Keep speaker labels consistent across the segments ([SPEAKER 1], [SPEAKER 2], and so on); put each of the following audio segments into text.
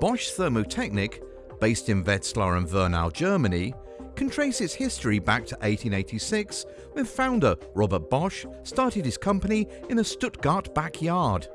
[SPEAKER 1] Bosch Thermotechnik, based in Wetzlar and Wernau, Germany, can trace its history back to 1886 when founder Robert Bosch started his company in a Stuttgart backyard.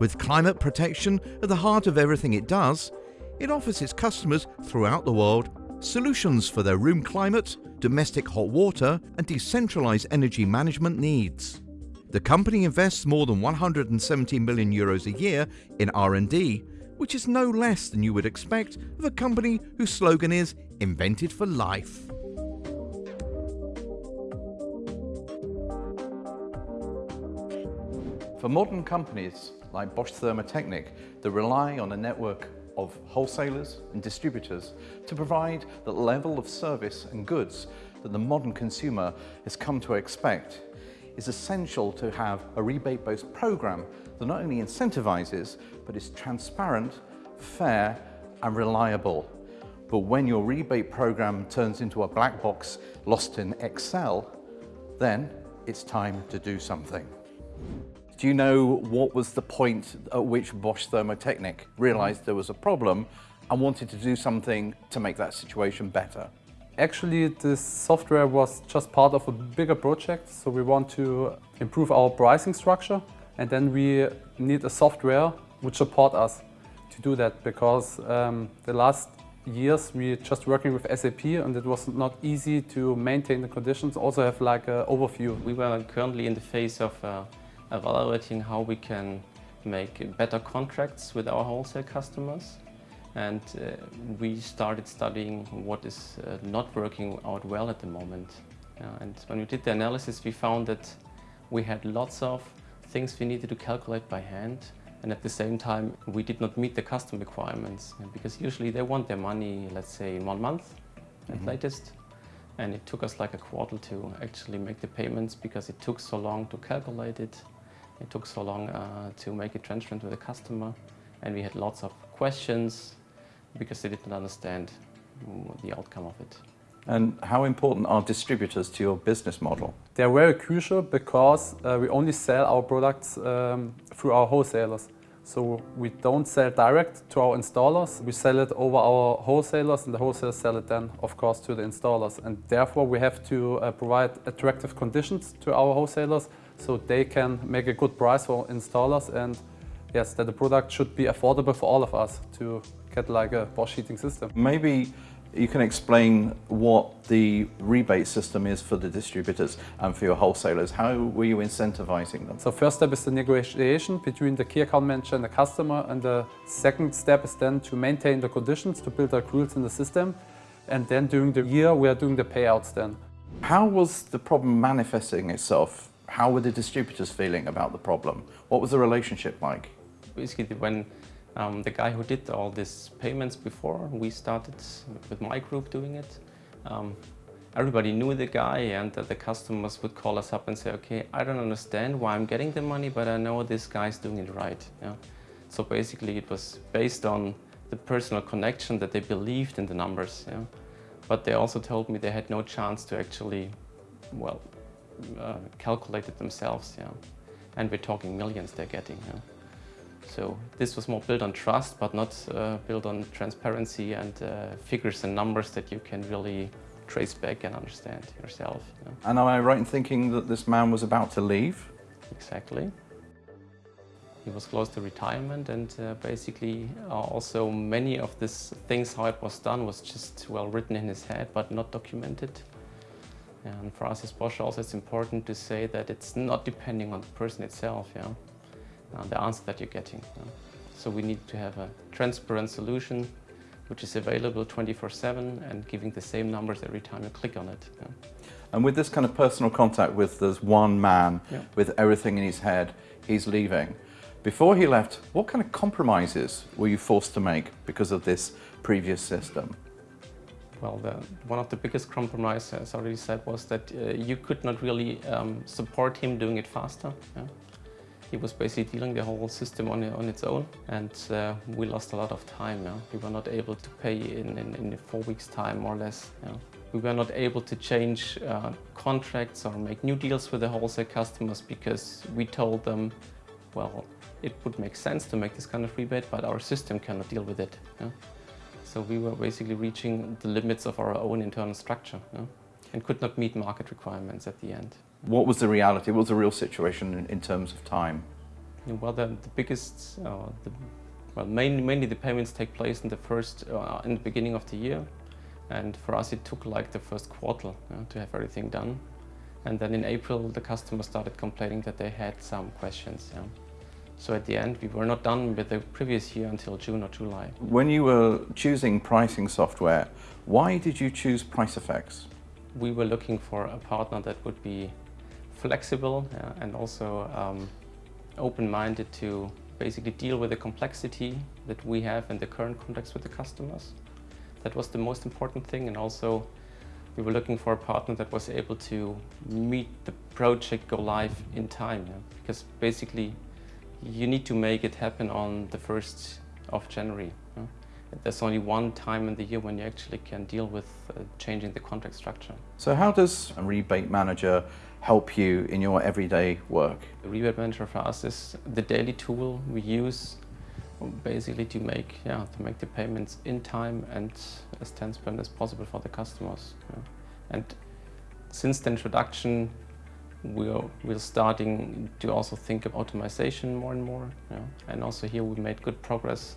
[SPEAKER 1] With climate protection at the heart of everything it does, it offers its customers throughout the world solutions for their room climate, domestic hot water and decentralized energy management needs. The company invests more than 170 million euros a year in R&D, which is no less than you would expect of a company whose slogan is invented for life.
[SPEAKER 2] For modern companies like Bosch Thermotechnik that rely on a network of wholesalers and distributors to provide the level of service and goods that the modern consumer has come to expect, is essential to have a rebate-based program that not only incentivizes, but is transparent, fair and reliable. But when your rebate program turns into a black box lost in Excel, then it's time to do something. Do you know what was the point at which Bosch Thermotechnik realized there was a problem and wanted to do something to make that situation better?
[SPEAKER 3] Actually, this software was just part of a bigger project. So we want to improve our pricing structure and then we need a software which support us to do that because um, the last years we just working with SAP and it was not easy to maintain the conditions, also have like an overview.
[SPEAKER 4] We were currently in the phase of uh, evaluating how we can make better contracts with our wholesale customers. And uh, we started studying what is uh, not working out well at the moment. Uh, and when we did the analysis, we found that we had lots of things we needed to calculate by hand. And at the same time, we did not meet the custom requirements because usually they want their money, let's say, in one month at mm -hmm. latest. And it took us like a quarter to actually make the payments because it took so long to calculate it it took so long uh, to make it transparent to the customer and we had lots of questions because they didn't understand the outcome of it.
[SPEAKER 2] And how important are distributors to your business model?
[SPEAKER 3] They're very crucial because uh, we only sell our products um, through our wholesalers. So we don't sell direct to our installers, we sell it over our wholesalers and the wholesalers sell it then of course to the installers and therefore we have to uh, provide attractive conditions to our wholesalers so they can make a good price for installers and yes, that the product should be affordable for all of us to get like a Bosch heating system.
[SPEAKER 2] Maybe you can explain what the rebate system is for the distributors and for your wholesalers. How were you incentivizing them?
[SPEAKER 3] So first step is the negotiation between the key account manager and the customer and the second step is then to maintain the conditions, to build accruals in the system and then during the year we are doing the payouts then.
[SPEAKER 2] How was the problem manifesting itself how were the distributors feeling about the problem? What was the relationship like?
[SPEAKER 4] Basically, when um, the guy who did all these payments before, we started with my group doing it. Um, everybody knew the guy and the customers would call us up and say, okay, I don't understand why I'm getting the money, but I know this guy's doing it right. Yeah? So basically it was based on the personal connection that they believed in the numbers. Yeah? But they also told me they had no chance to actually, well, uh, it themselves, yeah. And we're talking millions they're getting, yeah. So this was more built on trust, but not uh, built on transparency and uh, figures and numbers that you can really trace back and understand yourself.
[SPEAKER 2] Yeah. And am I right in thinking that this man was about to leave?
[SPEAKER 4] Exactly. He was close to retirement and uh, basically uh, also many of these things how it was done was just well written in his head but not documented. And for us as Bosch also it's important to say that it's not depending on the person itself, yeah, the answer that you're getting. So we need to have a transparent solution which is available 24-7 and giving the same numbers every time you click on it. Yeah?
[SPEAKER 2] And with this kind of personal contact with this one man yeah. with everything in his head, he's leaving. Before he left, what kind of compromises were you forced to make because of this previous system?
[SPEAKER 4] well, the, one of the biggest compromises, as I already said, was that uh, you could not really um, support him doing it faster. Yeah? He was basically dealing the whole system on, on its own and uh, we lost a lot of time. Yeah? We were not able to pay in, in, in four weeks time more or less. Yeah? We were not able to change uh, contracts or make new deals with the wholesale customers because we told them, well, it would make sense to make this kind of rebate, but our system cannot deal with it. Yeah? So we were basically reaching the limits of our own internal structure yeah? And could not meet market requirements at the end.
[SPEAKER 2] What was the reality? What was the real situation in, in terms of time?
[SPEAKER 4] Well, the, the biggest, uh, the, well, mainly, mainly the payments take place in the first, uh, in the beginning of the year. And for us, it took like the first quarter to have everything done. And then in April, the customer started complaining that they had some questions. Yeah. So at the end, we were not done with the previous year until June or July.
[SPEAKER 2] When you were choosing pricing software, why did you choose PriceFX?
[SPEAKER 4] We were looking for a partner that would be flexible uh, and also um, open-minded to basically deal with the complexity that we have in the current context with the customers. That was the most important thing and also we were looking for a partner that was able to meet the project go live in time. Yeah? Because basically you need to make it happen on the 1st of January. There's only one time in the year when you actually can deal with uh, changing the contract structure.
[SPEAKER 2] So how does a rebate manager help you in your everyday work?
[SPEAKER 4] The rebate manager for us is the daily tool we use basically to make yeah to make the payments in time and as transparent as possible for the customers. Yeah. And since the introduction, we're we're starting to also think of automation more and more. Yeah. And also here we made good progress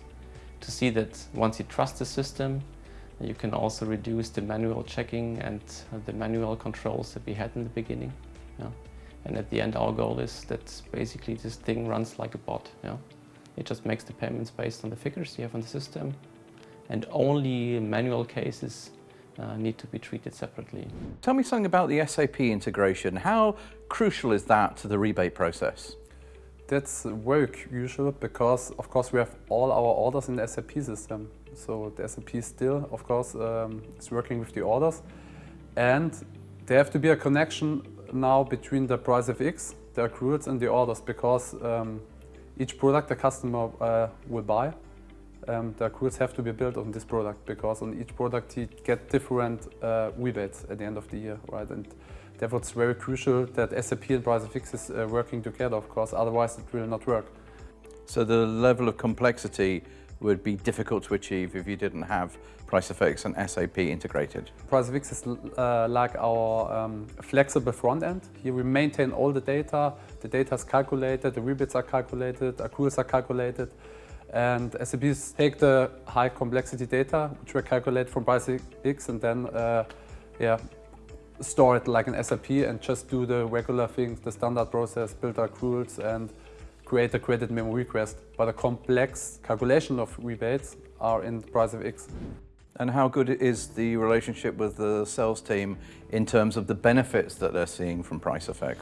[SPEAKER 4] to see that once you trust the system, you can also reduce the manual checking and the manual controls that we had in the beginning. Yeah. And at the end, our goal is that basically this thing runs like a bot. Yeah. It just makes the payments based on the figures you have on the system. And only manual cases uh, need to be treated separately.
[SPEAKER 2] Tell me something about the SAP integration. How crucial is that to the rebate process?
[SPEAKER 3] That's very crucial because, of course, we have all our orders in the SAP system. So the SAP still, of course, um, is working with the orders. And there have to be a connection now between the PriceFX, the accruals and the orders because um, each product the customer uh, will buy, um, the accruals have to be built on this product because on each product he get different uh, rebates at the end of the year, right? And therefore it's very crucial that SAP and PriceFX is uh, working together, of course, otherwise it will not work.
[SPEAKER 2] So the level of complexity would be difficult to achieve if you didn't have PriceFX and SAP integrated.
[SPEAKER 3] PriceFX is uh, like our um, flexible front end. Here we maintain all the data, the data is calculated, the rebates are calculated, accruals are calculated, and SAPs take the high complexity data, which we calculate from PriceFX, and then uh, yeah, store it like an SAP and just do the regular things, the standard process, build accruals and create a credit memo request, but a complex calculation of rebates are in the PriceFX.
[SPEAKER 2] And how good is the relationship with the sales team in terms of the benefits that they're seeing from PriceFX?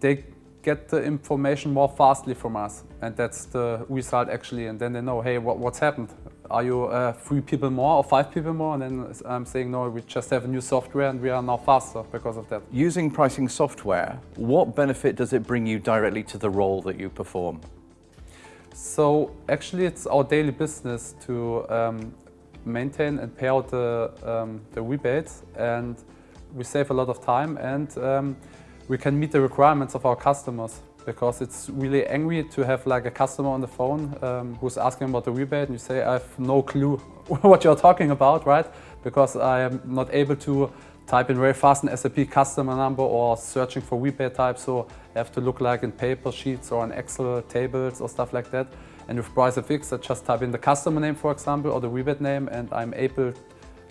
[SPEAKER 3] They get the information more fastly from us and that's the result actually and then they know hey what, what's happened are you uh, three people more or five people more and then I'm saying no we just have a new software and we are now faster because of that.
[SPEAKER 2] Using pricing software what benefit does it bring you directly to the role that you perform?
[SPEAKER 3] So actually it's our daily business to um, maintain and pay out the, um, the rebates and we save a lot of time and um, we can meet the requirements of our customers because it's really angry to have like a customer on the phone um, who's asking about the rebate and you say I have no clue what you're talking about, right? Because I am not able to type in very fast an SAP customer number or searching for rebate type so I have to look like in paper sheets or in Excel tables or stuff like that. And with PriceFX I just type in the customer name for example or the rebate name and I'm able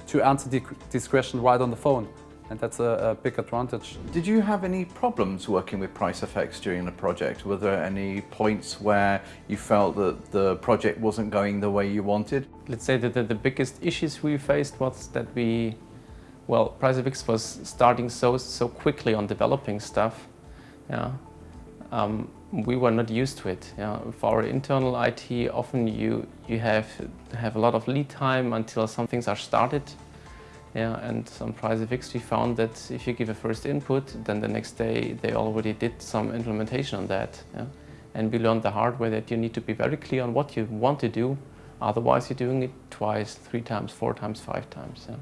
[SPEAKER 3] to answer the, this question right on the phone and that's a, a, big advantage.
[SPEAKER 2] Did you have any problems working with PriceFX during the project? Were there any points where you felt that the project wasn't going the way you wanted?
[SPEAKER 4] Let's say that the, the biggest issues we faced was that we, well, PriceFX was starting so so quickly on developing stuff. Yeah, um, we were not used to it. Yeah. For our internal IT, often you you have have a lot of lead time until some things are started yeah, and on PriceFX we found that if you give a first input, then the next day they already did some implementation on that. Yeah? And we learned the hard way that you need to be very clear on what you want to do, otherwise you're doing it twice, three times, four times, five times. Yeah?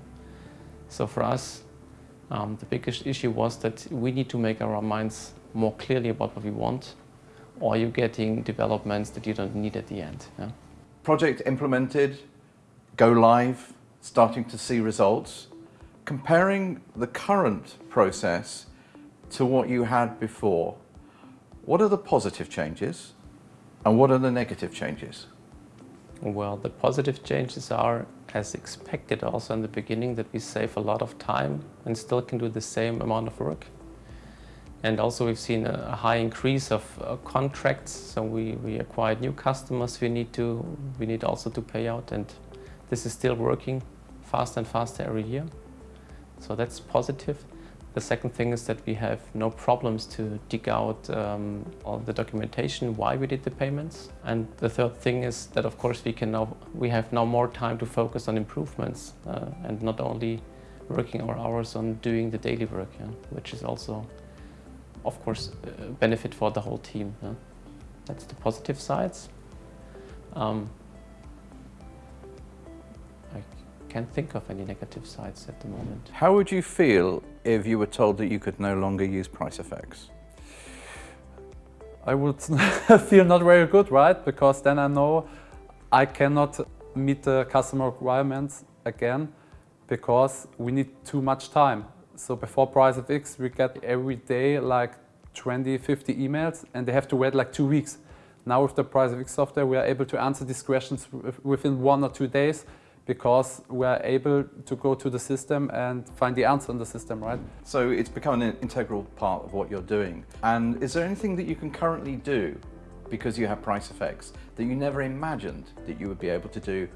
[SPEAKER 4] So for us, um, the biggest issue was that we need to make our minds more clearly about what we want, or you're getting developments that you don't need at the end. Yeah?
[SPEAKER 2] Project implemented, go live, starting to see results. Comparing the current process to what you had before, what are the positive changes and what are the negative changes?
[SPEAKER 4] Well, the positive changes are, as expected also in the beginning, that we save a lot of time and still can do the same amount of work. And also we've seen a high increase of uh, contracts, so we, we acquired new customers we need, to, we need also to pay out and this is still working faster and faster every year. So that's positive. The second thing is that we have no problems to dig out um, all the documentation why we did the payments. And the third thing is that of course we can now we have now more time to focus on improvements uh, and not only working our hours on doing the daily work, yeah, which is also of course a benefit for the whole team. Yeah. That's the positive sides. Um, can't think of any negative sides at the moment.
[SPEAKER 2] How would you feel if you were told that you could no longer use PriceFX?
[SPEAKER 3] I would feel not very good, right? Because then I know I cannot meet the customer requirements again because we need too much time. So before price PriceFX, we get every day like 20, 50 emails and they have to wait like two weeks. Now with the price PriceFX software, we are able to answer these questions within one or two days because we're able to go to the system and find the answer in the system, right?
[SPEAKER 2] So it's become an integral part of what you're doing. And is there anything that you can currently do because you have PriceFX that you never imagined that you would be able to do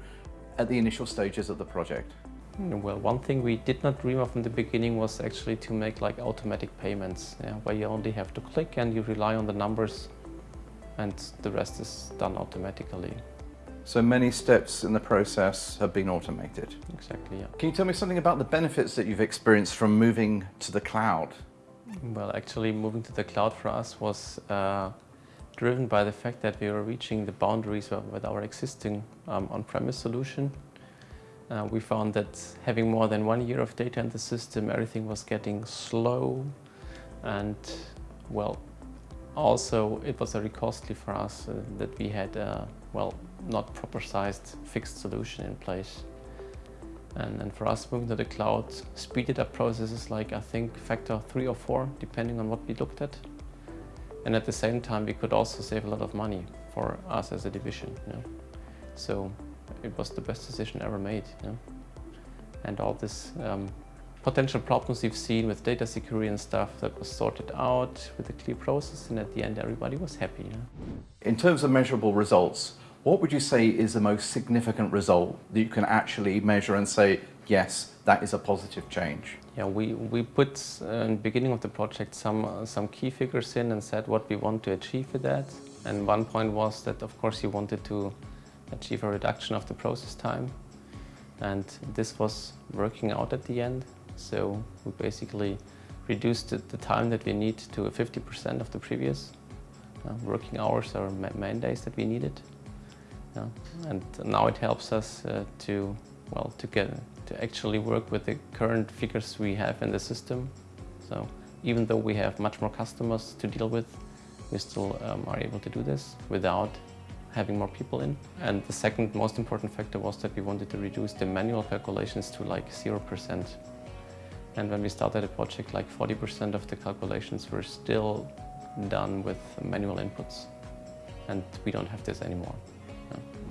[SPEAKER 2] at the initial stages of the project?
[SPEAKER 4] Hmm, well, one thing we did not dream of in the beginning was actually to make like automatic payments, yeah, where you only have to click and you rely on the numbers and the rest is done automatically.
[SPEAKER 2] So many steps in the process have been automated.
[SPEAKER 4] Exactly, yeah.
[SPEAKER 2] Can you tell me something about the benefits that you've experienced from moving to the cloud?
[SPEAKER 4] Well, actually moving to the cloud for us was uh, driven by the fact that we were reaching the boundaries with our existing um, on-premise solution. Uh, we found that having more than one year of data in the system, everything was getting slow and, well, also it was very costly for us uh, that we had, uh, well, not proper sized fixed solution in place. And, for us moving to the cloud speeded up processes like I think factor three or four depending on what we looked at. And at the same time we could also save a lot of money for us as a division. You know? So it was the best decision ever made. You know? And all this um, potential problems we've seen with data security and stuff that was sorted out with a clear process and at the end everybody was happy. You know?
[SPEAKER 2] In terms of measurable results, what would you say is the most significant result that you can actually measure and say, yes, that is a positive change?
[SPEAKER 4] Yeah, we, we put uh, in the beginning of the project some, uh, some key figures in and said what we want to achieve with that. And one point was that, of course, you wanted to achieve a reduction of the process time. And this was working out at the end. So we basically reduced the, time that we need to 50% of the previous uh, working hours or main days that we needed. Yeah. And now it helps us uh, to, well, to get to actually work with the current figures we have in the system. So even though we have much more customers to deal with, we still um, are able to do this without having more people in. And the second most important factor was that we wanted to reduce the manual calculations to like 0%. And when we started the project, like 40% of the calculations were still done with manual inputs. And we don't have this anymore.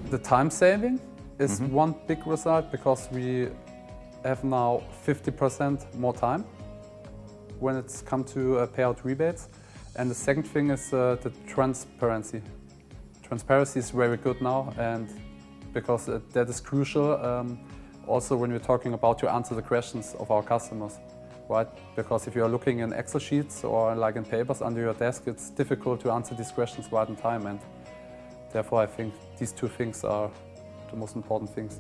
[SPEAKER 3] The time saving is mm -hmm. one big result because we have now 50% more time when it's come to uh, payout rebates. And the second thing is uh, the transparency. Transparency is very good now and because uh, that is crucial um, also when we're talking about to answer the questions of our customers. Right? Because if you are looking in Excel sheets or like in papers under your desk, it's difficult to answer these questions right in time. And Therefore, I think these two things are the most important things.